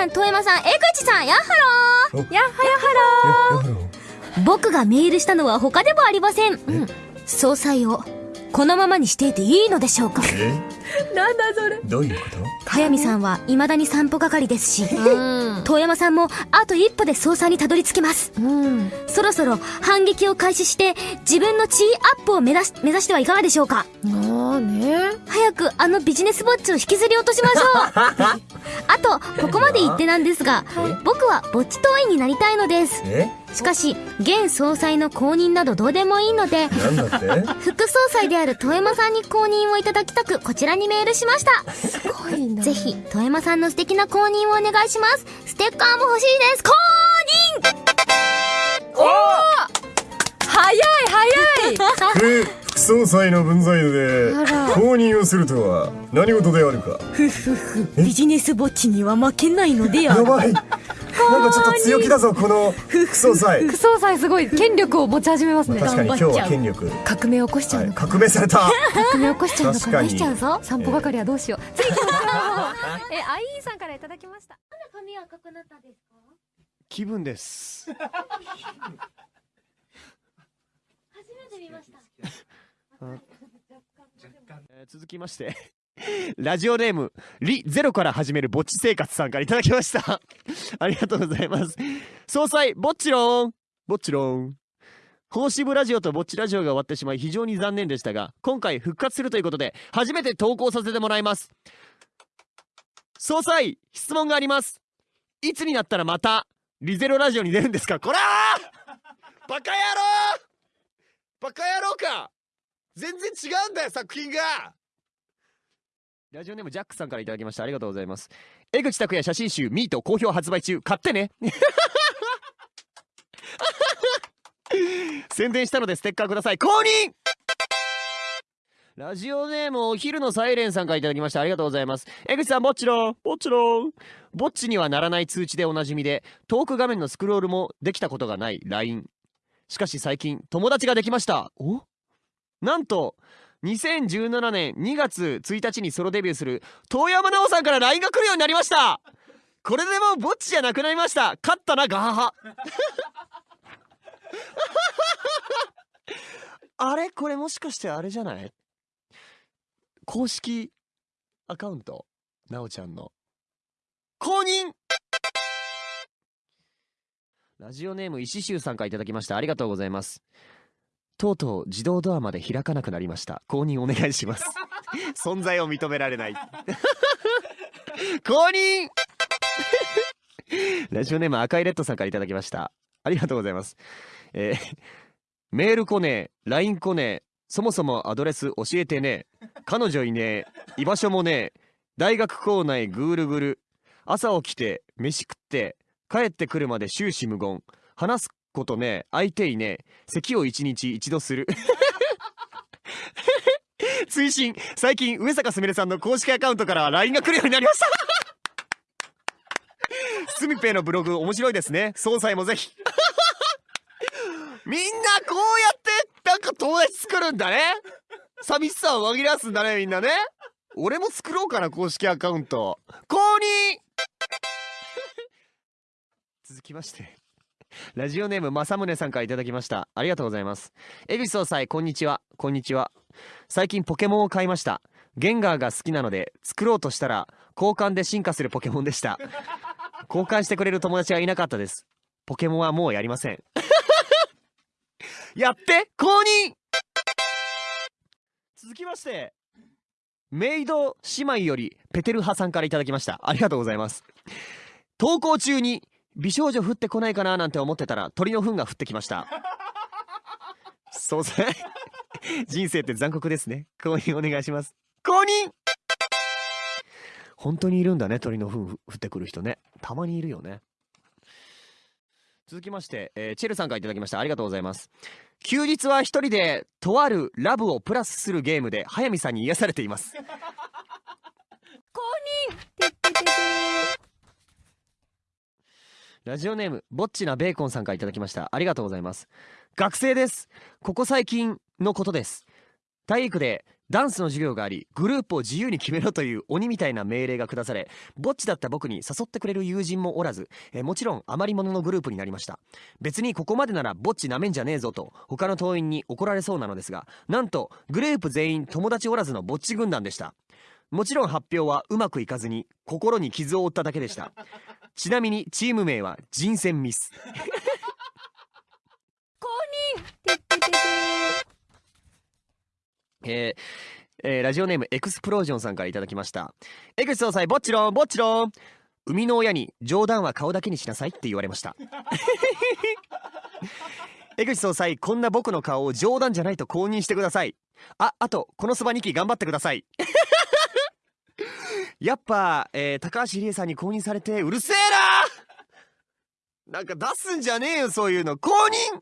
さん、遠山さん、江口さん、やっはろー。やっはやはろー。僕がメールしたのは他でもありません。うん。総裁を、このままにしていていいのでしょうか。え？なんだそれ。どういうこと？早見さんは未だに散歩係ですし、遠山さんもあと一歩で総裁にたどり着きます。うん。そろそろ反撃を開始して、自分の地位アップを目指し、目指してはいかがでしょうかああね。早くあのビジネスぼっちを引きずり落としましょう。あと、ここまで言ってなんですが、僕はぼっち党員になりたいのです。え？しかし、現総裁の公認などどうでもいいので、副総裁である遠山さんに公認をいただきたく、こちらにメールしました。すごいな。ぜひ、遠山さんの素敵な公認をお願いします。ステッカーも欲しいです。公早い早い！副副 総裁の分際であら。公認をするとは何事であるか。認ビジネスぼっちには負けないのでやばい。なんかちょっと強気だぞこの副総裁。副総裁すごい権力を持ち始めますね。確かに今日は権力、革命起こしちゃはい、うのか革命された。革命起こしちゃうのか確かに。しちゃうぞ。散歩係はどうしよう。次行きましょう。えアイーンさんからいただきました。髪赤くなったですか？気分です。初めて見ました。えー続きまして ラジオネームリゼロから始めるぼっち生活さんからいただきました。ありがとうございます。総裁ぼっちろん。ぼっちろん。放支部ラジオとぼっちラジオが終わってしまい非常に残念でしたが今回復活するということで初めて投稿させてもらいます。総裁質問があります。いつになったらまたリゼロラジオに出るんですか？こらー！バカ野郎！バカ野郎か！全然違うんだよ作品が。ラジオネームジャックさんからいただきました。ありがとうございます。江口拓也写真集ミート好評発売中。買ってね。宣伝したのでステッカーください。公認！ラジオネームお昼のサイレンさんからいただきました。ありがとうございます。江口さんぼっちろんぼっちろん。ぼっちにはならない通知でおなじみでトーク画面のスクロールもできたことがない LINE しかし最近友達ができました。お？なんと2017年2月1日にソロデビューする遠山奈緒さんから LINE が来るようになりました。これでもうぼっちじゃなくなりました。勝ったなガハハ。あれ？これもしかしてあれじゃない？公式アカウント？なおちゃんの。公認！ラジオネーム石州さんからいただきました。ありがとうございます。とうとう自動ドアまで開かなくなりました。公認お願いします。存在を認められない。公認! ラジオネーム赤いレッドさんからいただきました。ありがとうございます。えーメール来ねえ LINE 来ねえそもそもアドレス教えてねえ彼女いねえ居場所もねえ大学構内ぐーるぐる朝起きて飯食って帰ってくるまで終始無言話すことね相手いね咳を一日一度する。追伸最近上坂すみれさんの公式アカウントから LINE が来るようになりました。スミペイのブログ面白いですね。総裁もぜひ。みんなこうやってなんか友達作るんだね。寂しさを紛らわすんだねみんなね。俺も作ろうかな公式アカウント。公認続きまして。ラジオネーム正宗さんからいただきました。ありがとうございます。江口総裁こんにちは。こんにちは。最近ポケモンを買いました。ゲンガーが好きなので作ろうとしたら交換で進化するポケモンでした。交換してくれる友達がいなかったです。ポケモンはもうやりません。やって公認！続きましてメイド姉妹よりペテル派さんからいただきました。ありがとうございます。投稿中に美少女降ってこないかななんて思ってたら鳥の糞が降ってきました。そうさ人生って残酷ですね。公認お願いします。公認!本当にいるんだね鳥の糞降ってくる人ね。たまにいるよね。続きまして、えーチェルさんからいただきました。ありがとうございます。休日は一人でとあるラブをプラスするゲームで早見さんに癒されています。ラジオネームぼっちなベーコンさんからいただきました。ありがとうございます。学生です。ここ最近のことです。体育でダンスの授業がありグループを自由に決めろという鬼みたいな命令が下されぼっちだった僕に誘ってくれる友人もおらず、えもちろん余り物のグループになりました。別にここまでならぼっちなめんじゃねえぞと他の党員に怒られそうなのですがなんとグループ全員友達おらずのぼっち軍団でした。もちろん発表はうまくいかずに心に傷を負っただけでした。ちなみにチーム名は人選ミス。てってててえーえーラジオネームエクスプロージョンさんからいただきました。江口総裁ぼっちろんぼっちろん。生みの親に冗談は顔だけにしなさいって言われました。江口総裁こんな僕の顔を冗談じゃないと公認してください。ああとこのそば2期頑張ってくださいやっぱ、えー高橋理恵さんに公認されてうるせえな！なんか出すんじゃねえよそういうの。公認！